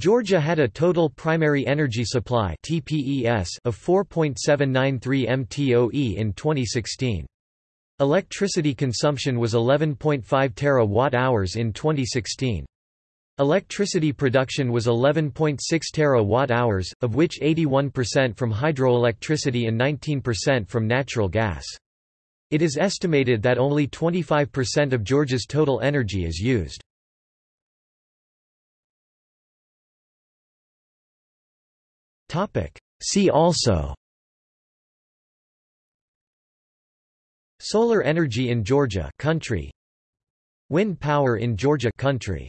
Georgia had a total primary energy supply TPES of 4.793 mtoe in 2016. Electricity consumption was 11.5 terawatt-hours in 2016. Electricity production was 11.6 terawatt-hours, of which 81% from hydroelectricity and 19% from natural gas. It is estimated that only 25% of Georgia's total energy is used. See also. Solar energy in Georgia country. Wind power in Georgia country